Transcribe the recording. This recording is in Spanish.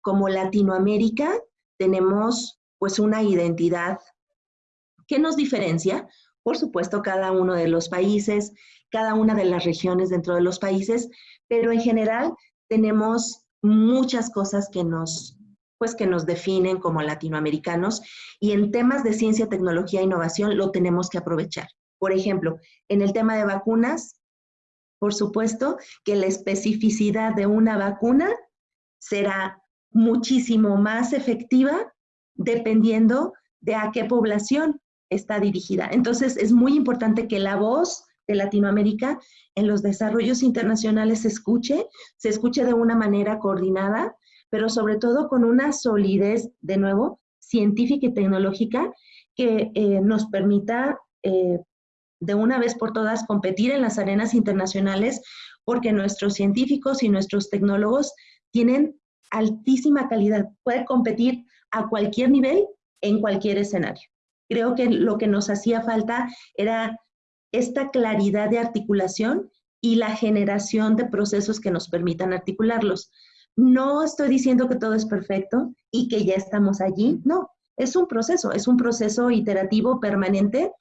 como Latinoamérica tenemos pues una identidad que nos diferencia, por supuesto, cada uno de los países, cada una de las regiones dentro de los países, pero en general tenemos muchas cosas que nos, pues que nos definen como latinoamericanos y en temas de ciencia, tecnología e innovación lo tenemos que aprovechar. Por ejemplo, en el tema de vacunas, por supuesto que la especificidad de una vacuna será muchísimo más efectiva dependiendo de a qué población está dirigida. Entonces, es muy importante que la voz de Latinoamérica en los desarrollos internacionales se escuche, se escuche de una manera coordinada pero sobre todo con una solidez, de nuevo, científica y tecnológica que eh, nos permita eh, de una vez por todas competir en las arenas internacionales, porque nuestros científicos y nuestros tecnólogos tienen altísima calidad, pueden competir a cualquier nivel, en cualquier escenario. Creo que lo que nos hacía falta era esta claridad de articulación y la generación de procesos que nos permitan articularlos. No estoy diciendo que todo es perfecto y que ya estamos allí, no, es un proceso, es un proceso iterativo permanente.